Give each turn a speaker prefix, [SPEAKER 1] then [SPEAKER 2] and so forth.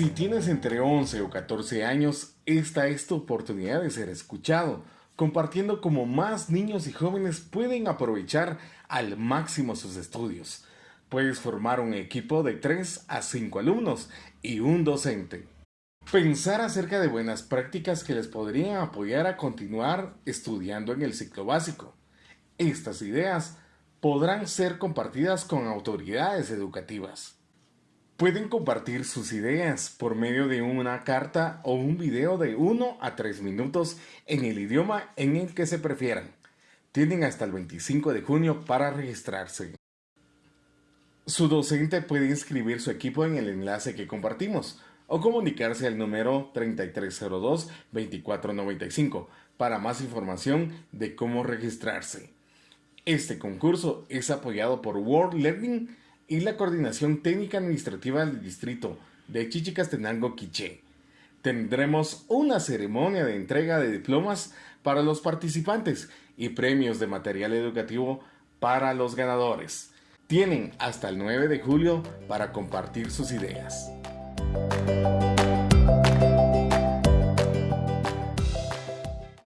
[SPEAKER 1] Si tienes entre 11 o 14 años, esta es tu oportunidad de ser escuchado, compartiendo cómo más niños y jóvenes pueden aprovechar al máximo sus estudios. Puedes formar un equipo de 3 a 5 alumnos y un docente. Pensar acerca de buenas prácticas que les podrían apoyar a continuar estudiando en el ciclo básico. Estas ideas podrán ser compartidas con autoridades educativas. Pueden compartir sus ideas por medio de una carta o un video de 1 a 3 minutos en el idioma en el que se prefieran. Tienen hasta el 25 de junio para registrarse. Su docente puede inscribir su equipo en el enlace que compartimos o comunicarse al número 3302-2495 para más información de cómo registrarse. Este concurso es apoyado por World Learning y la Coordinación Técnica Administrativa del Distrito de Chichicastenango, Quiché. Tendremos una ceremonia de entrega de diplomas para los participantes y premios de material educativo para los ganadores. Tienen hasta el 9 de julio para compartir sus ideas.